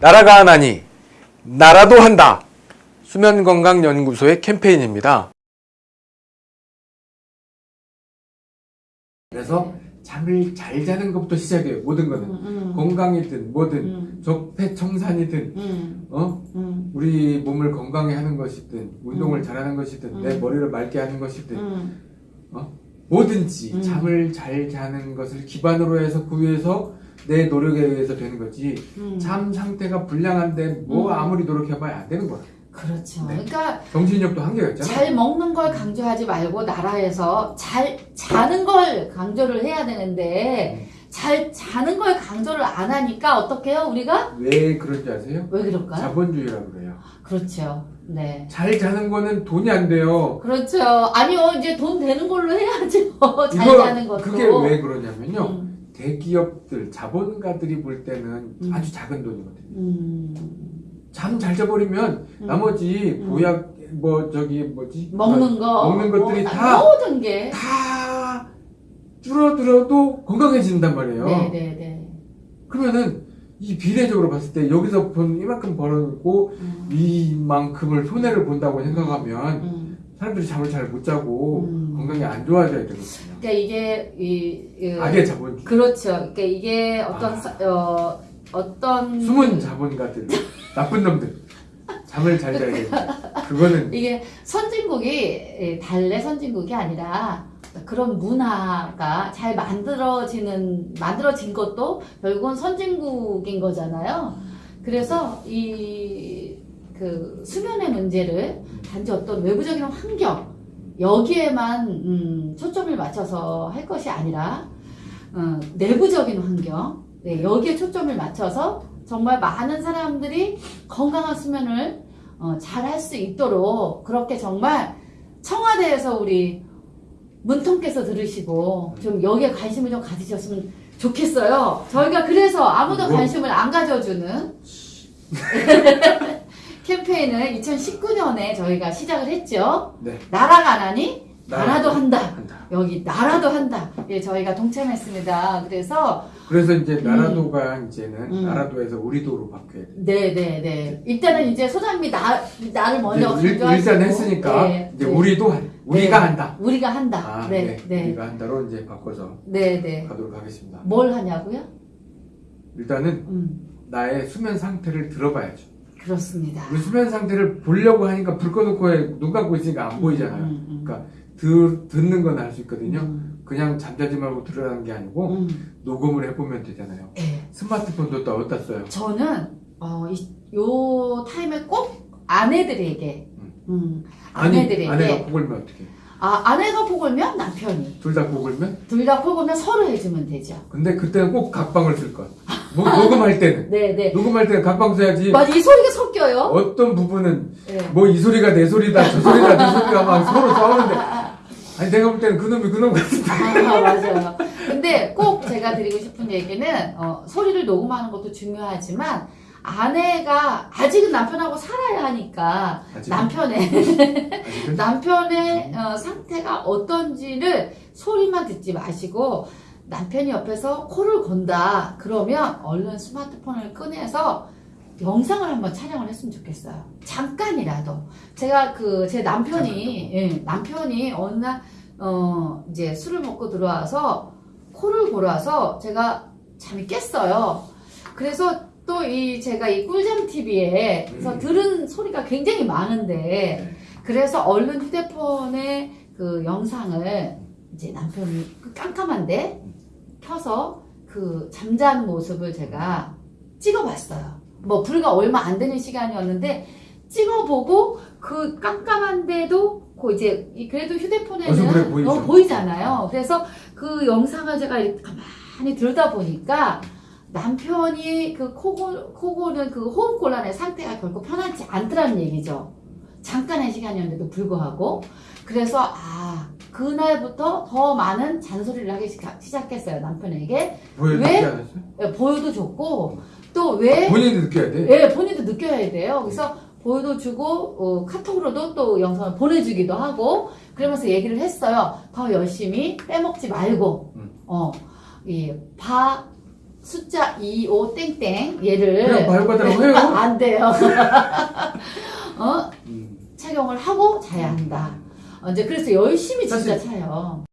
나라가 하나니 나라도 한다. 수면건강연구소의 캠페인입니다. 그래서 잠을 잘 자는 것부터 시작해요. 모든 거는 음, 건강이든 뭐든 음, 적폐청산이든 음, 어 음, 우리 몸을 건강히 하는 것이든 운동을 음. 잘하는 것이든 음. 내 머리를 맑게 하는 것이든 음, 뭐든지 음. 잠을 잘 자는 것을 기반으로 해서 그 위해서 내 노력에 의해서 되는 거지 음. 잠 상태가 불량한데 뭐 음. 아무리 노력해봐야 안 되는 거야 그렇죠. 네. 그러니까 정신력도 한계가 있잖아 잘 먹는 걸 강조하지 말고 나라에서 잘 자는 걸 강조를 해야 되는데 잘 자는 걸 강조를 안 하니까 어떻게 해요? 우리가 왜 그런지 아세요? 왜 그럴까요? 자본주의라고 그래요 그렇죠. 네. 잘 자는 거는 돈이 안 돼요 그렇죠. 아니요, 이제 돈 되는 걸로 해야죠. 잘 이거 자는 것도. 그게 왜 그러냐면요 음, 대기업들 자본가들이 볼 때는 음. 아주 작은 돈이거든요 음, 잠잘 자버리면 음. 나머지 음. 보약 뭐 저기 뭐지 먹는 거. 먹는 것들이 뭐, 다- 모든 게. 다 줄어들어도 건강해진단 말이에요. 네네네. 그러면은 이 비례적으로 봤을 때 여기서 본 이만큼 벌어고 음, 이만큼을 손해를 본다고 생각하면 음. 사람들이 잠을 잘 못 자고 음. 건강이 안 좋아져야 되거든요. 그러니까 이게 이, 이 악의 자본주의. 그렇죠. 그러니까 이게 어떤 아. 사- 어 어떤 숨은 자본가들, 나쁜 놈들. 잠을 잘 자야 돼. 그거는 이게 선진국이 예, 달래 선진국이 아니라 그런 문화가 잘 만들어지는 만들어진 것도 결국은 선진국인 거잖아요. 그래서 이 그 수면의 문제를 단지 어떤 외부적인 환경 여기에만 음, 초점을 맞춰서 할 것이 아니라 어, 내부적인 환경 네, 여기에 초점을 맞춰서 정말 많은 사람들이 건강한 수면을 어, 잘 할 수 있도록 그렇게 정말 청와대에서 우리 문통께서 들으시고 좀 여기에 관심을 좀 가지셨으면 좋겠어요. 저희가 그래서 아무도 뭐? 관심을 안 가져주는 캠페인을 2019년에 저희가 시작을 했죠. 네. 나라가 안 하니 나라- 나라도 한다. 한다. 여기 나라도 한다. 예, 저희가 동참했습니다. 그래서 그래서 이제 나라도가 이제는 음. 나라도에서 우리도로 바뀌어야 돼. 네 네 네. 일단은 이제 소장님이 나 나를 먼저 강조하시고 일단 했으니까 네, 이제 네. 우리도 한- 우리가 네. 한다. 우리가 한다. 아, 네, 네. 네, 우리가 한다로 이제 바꿔서 네, 네. 가도록 하겠습니다. 뭘 하냐고요? 일단은 음, 나의 수면 상태를 들어봐야죠. 그렇습니다. 수면 상태를 보려고 하니까 불 꺼놓고 해. 눈 감고 있으니까 안 보이잖아요. 음, 음, 그러니까 들, 듣는 건 알 수 있거든요. 음, 그냥 잠자지 말고 들으라는 게 아니고 음, 녹음을 해보면 되잖아요. 네. 스마트폰도 또 어디다 써요? 저는 어, 이, 요 타임에 꼭 아내들에게, 음, 아니, 아내들에게, 아내가 코 골면 어떻게? 아 아내가 코 골면 남편이, 둘다코 골면? 둘다코 골면 서로 해주면 되죠. 근데 그때는 꼭 각방을 쓸 거야. 뭐, 녹음할 때는. 네, 네. 녹음할 때는 각방 써야지. 맞아, 이 소리가 섞여요. 어떤 부분은 네. 뭐이 소리가 내 소리다 저 소리가 내 소리가 막 서로 싸우는데 아니 내가 볼 때는 그놈이 그놈 같은데 아, 맞아요. 근데 꼭 제가 드리고 싶은 얘기는 어, 소리를 녹음하는 것도 중요하지만 아내가 아직은 남편하고 살아야 하니까 아직은? 남편의 아직은? 남편의 어, 상태가 어떤지를 소리만 듣지 마시고 남편이 옆에서 코를 건다 그러면 얼른 스마트폰을 꺼내서 영상을 한번 촬영을 했으면 좋겠어요. 잠깐이라도 제가 그 제 남편이 예, 남편이 어느 날 어, 이제 술을 먹고 들어와서 코를 골아서 제가 잠이 깼어요. 그래서 또 이 제가 이 꿀잠 TV에서 음. 들은 소리가 굉장히 많은데 그래서 얼른 휴대폰에 그 영상을 이제 남편이 그 깜깜한데 켜서 그 잠자는 모습을 제가 찍어봤어요. 뭐 불과 얼마 안 되는 시간이었는데 찍어보고 그 깜깜한데도 그 이제 이 그래도 그래 휴대폰에는 보이죠. 어, 보이잖아요. 그래서 그 영상을 제가 가만히 들다 보니까 남편이 그 코골, 코골은 그 호흡 곤란의 상태가 결코 편하지 않더라는 얘기죠. 잠깐의 시간이었는데도 불구하고. 그래서, 아, 그날부터 더 많은 잔소리를 하기 시작- 시작했어요, 남편에게. 왜? 예, 보여도 줬고, 또 왜, 본인도 느껴야 돼 예, 본인도 느껴야 돼요. 그래서 보여도 주고, 어, 카톡으로도 또 영상을 보내주기도 하고, 그러면서 얘기를 했어요. 더 열심히 빼먹지 말고, 음. 어, 이, 바, 숫자 25 땡땡 얘를 발바닥으로 해요. 안 돼요. 어? 음. 착용을 하고 자야 한다. 어, 이제 그래서 열심히 진짜 사실- 차요.